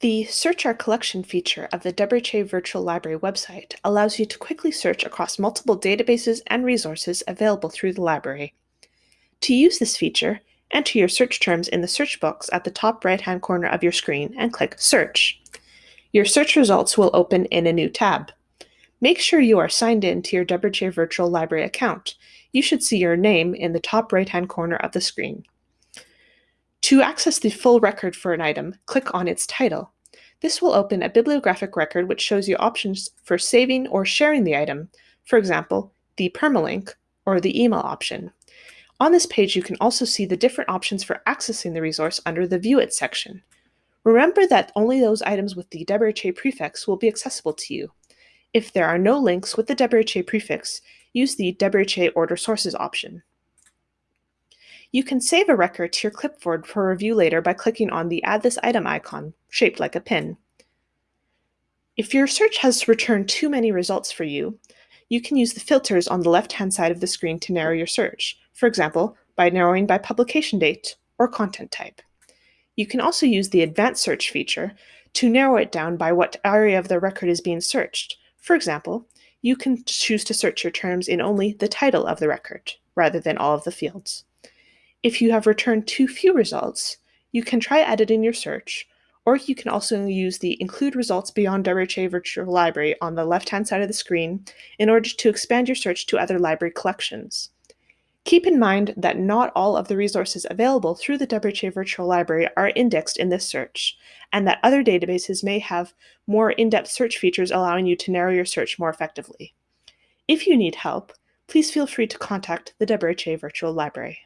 The Search Our Collection feature of the WRHA Virtual Library website allows you to quickly search across multiple databases and resources available through the library. To use this feature, enter your search terms in the search box at the top right-hand corner of your screen and click Search. Your search results will open in a new tab. Make sure you are signed in to your WRHA Virtual Library account. You should see your name in the top right-hand corner of the screen. To access the full record for an item, click on its title. This will open a bibliographic record which shows you options for saving or sharing the item, for example, the permalink or the email option. On this page, you can also see the different options for accessing the resource under the View It section. Remember that only those items with the WRHA prefix will be accessible to you. If there are no links with the WRHA prefix, use the WRHA Order Sources option. You can save a record to your clipboard for review later by clicking on the Add this item icon, shaped like a pin. If your search has returned too many results for you, you can use the filters on the left-hand side of the screen to narrow your search, for example, by narrowing by publication date or content type. You can also use the Advanced Search feature to narrow it down by what area of the record is being searched. For example, you can choose to search your terms in only the title of the record, rather than all of the fields. If you have returned too few results, you can try editing your search, or you can also use the Include Results Beyond WRHA Virtual Library on the left-hand side of the screen in order to expand your search to other library collections. Keep in mind that not all of the resources available through the WRHA Virtual Library are indexed in this search, and that other databases may have more in-depth search features allowing you to narrow your search more effectively. If you need help, please feel free to contact the WRHA Virtual Library.